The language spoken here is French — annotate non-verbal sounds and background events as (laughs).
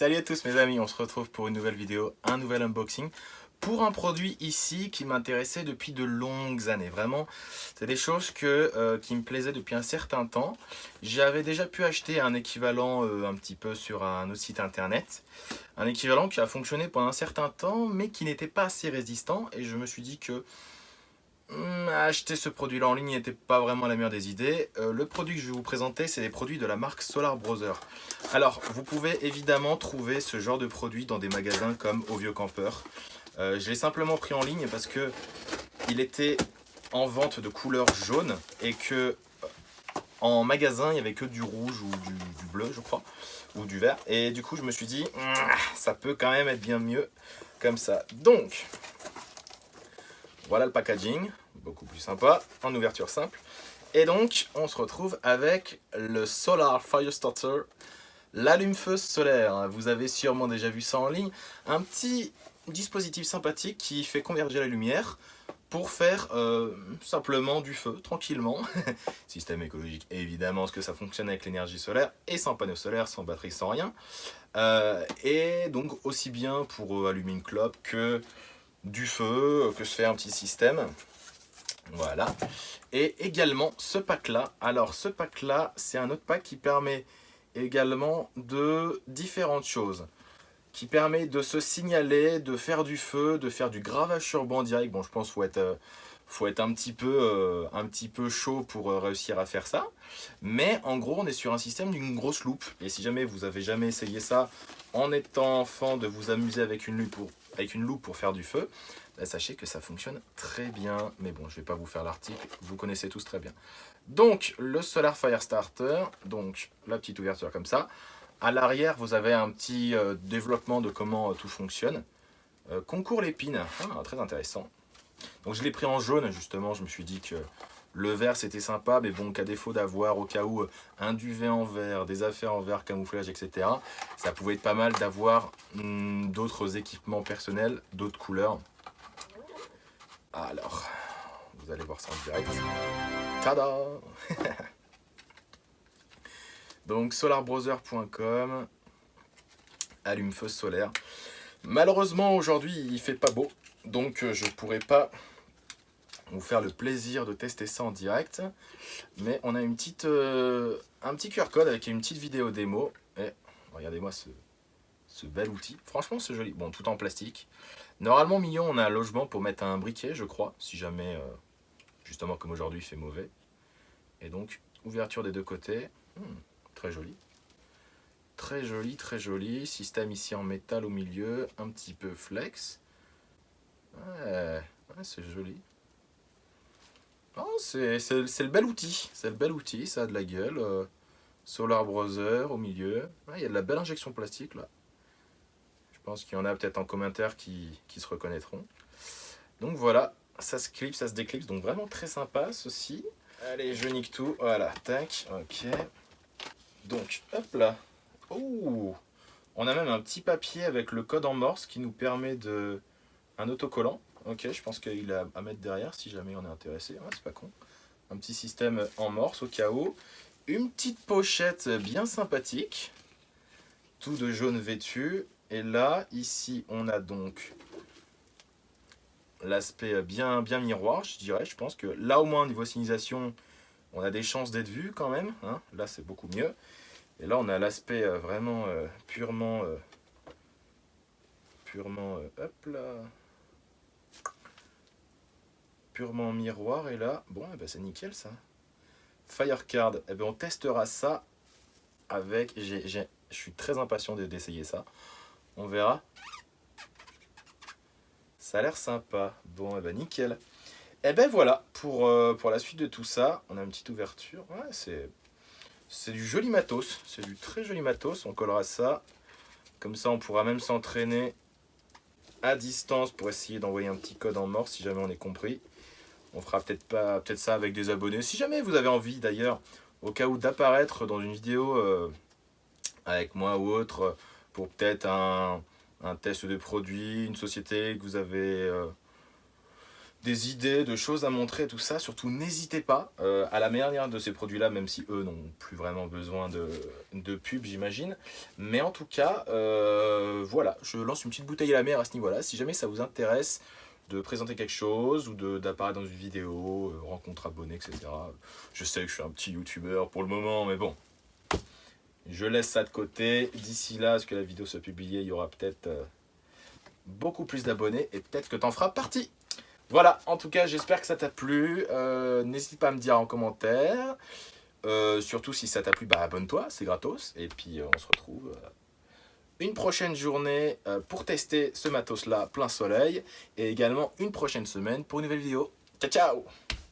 Salut à tous mes amis, on se retrouve pour une nouvelle vidéo, un nouvel unboxing pour un produit ici qui m'intéressait depuis de longues années. Vraiment, c'est des choses que, euh, qui me plaisaient depuis un certain temps. J'avais déjà pu acheter un équivalent euh, un petit peu sur un autre site internet. Un équivalent qui a fonctionné pendant un certain temps, mais qui n'était pas assez résistant. Et je me suis dit que acheter ce produit-là en ligne n'était pas vraiment la meilleure des idées. Euh, le produit que je vais vous présenter, c'est des produits de la marque Solar Brother. Alors, vous pouvez évidemment trouver ce genre de produits dans des magasins comme Au Vieux Campeur. Euh, je l'ai simplement pris en ligne parce que il était en vente de couleur jaune et que euh, en magasin, il n'y avait que du rouge ou du, bleu, je crois, ou du vert. Et du coup, je me suis dit, hmm, ça peut quand même être bien mieux comme ça. Donc, voilà le packaging beaucoup plus sympa, en ouverture simple. Et donc, on se retrouve avec le Solar Firestarter, l'allume-feu solaire. Vous avez sûrement déjà vu ça en ligne. Un petit dispositif sympathique qui fait converger la lumière pour faire euh, simplement du feu, tranquillement. (laughs) Système écologique, évidemment, parce que ça fonctionne avec l'énergie solaire et sans panneau solaire, sans batterie, sans rien. Euh, et donc, aussi bien pour euh, allumer une clope que du feu, que se fait un petit système. Voilà. Et également ce pack-là. Alors ce pack-là, c'est un autre pack qui permet également de différentes choses. Qui permet de se signaler, de faire du feu, de faire du gravage sur banc direct. Bon, je pense qu'il faut être, euh, faut être un, petit peu, euh, un petit peu chaud pour euh, réussir à faire ça. Mais en gros, on est sur un système d'une grosse loupe. Et si jamais vous avez jamais essayé ça en étant enfant, de vous amuser avec une loupe pour, avec une loupe pour faire du feu, bah, sachez que ça fonctionne très bien. Mais bon, je vais pas vous faire l'article, vous connaissez tous très bien. Donc, le Solar Fire Starter, donc la petite ouverture comme ça. À l'arrière, vous avez un petit euh, développement de comment euh, tout fonctionne. Euh, concours l'épine, ah, très intéressant. Donc je l'ai pris en jaune, justement, je me suis dit que le vert c'était sympa, mais bon, qu'à défaut d'avoir au cas où un duvet en vert, des affaires en vert, camouflage, etc. Ça pouvait être pas mal d'avoir hmm, d'autres équipements personnels, d'autres couleurs. Alors, vous allez voir ça en direct. Tada (laughs) Donc solarbrowser.com allume-feu solaire. Malheureusement aujourd'hui il fait pas beau, donc euh, je pourrais pas vous faire le plaisir de tester ça en direct. Mais on a une petite, euh, un petit QR code avec une petite vidéo démo. Et regardez-moi ce, ce bel outil. Franchement, c'est joli. Bon, tout en plastique. Normalement, mignon, on a un logement pour mettre un briquet, je crois. Si jamais, euh, justement, comme aujourd'hui, il fait mauvais. Et donc, ouverture des deux côtés. Hmm, très joli. Très joli, très joli. Système ici en métal au milieu. Un petit peu flex. Ouais, ouais c'est joli. Oh, c'est le bel outil, c'est le bel outil, ça a de la gueule. Euh, Solar Browser au milieu. Il y a de la belle injection plastique là. Je pense qu'il y en a peut-être en commentaire qui, se reconnaîtront. Donc voilà, ça se clipse, ça se déclipse, donc vraiment très sympa ceci. Allez, je nique tout, voilà, tac, ok. Donc, hop là. Ouh On a même un petit papier avec le code en morse qui nous permet de... un autocollant. Ok, je pense qu'il a à mettre derrière si jamais on est intéressé. C'est pas con. Un petit système en morse au cas où. Une petite pochette bien sympathique. Tout de jaune vêtu. Et là, ici, on a donc l'aspect bien, bien miroir, je dirais. Je pense que là, au moins, niveau signalisation, on a des chances d'être vu quand même. Hein. Là, c'est beaucoup mieux. Et là, on a l'aspect euh, vraiment euh, purement... Euh, purement... hop là purement miroir. Et là, bon, eh ben, c'est nickel ça. Firecard, eh ben, on testera ça avec... Je suis très impatient d'essayer ça. On verra. Ça a l'air sympa. Bon, eh ben, nickel. Et eh ben voilà, pour, euh, pour la suite de tout ça, on a une petite ouverture. C'est c'est du joli matos. C'est du très joli matos. On collera ça. Comme ça, on pourra même s'entraîner à distance pour essayer d'envoyer un petit code en mort si jamais on est compris. On fera peut-être pas peut-être ça avec des abonnés. Si jamais vous avez envie d'ailleurs, au cas où d'apparaître dans une vidéo euh, avec moi ou autre, pour peut-être un, test de produit, une société que vous avez, euh, des idées, de choses à montrer, tout ça. Surtout, n'hésitez pas euh, à la manière de ces produits-là, même si eux n'ont plus vraiment besoin de, de pub, j'imagine. Mais en tout cas, voilà, je lance une petite bouteille à la mer à ce niveau-là. Si jamais ça vous intéresse de présenter quelque chose ou d'apparaître dans une vidéo, euh, rencontre abonnés, etc. Je sais que je suis un petit youtubeur pour le moment, mais bon, je laisse ça de côté. D'ici là, ce que la vidéo soit publiée, il y aura peut-être beaucoup plus d'abonnés et peut-être que tu en feras partie. Voilà, en tout cas, j'espère que ça t'a plu. Euh, n'hésite pas à me dire en commentaire. Euh, surtout si ça t'a plu, bah abonne-toi, c'est gratos. Et puis euh, on se retrouve une prochaine journée pour tester ce matos-là plein soleil. Et également une prochaine semaine pour une nouvelle vidéo. Ciao, ciao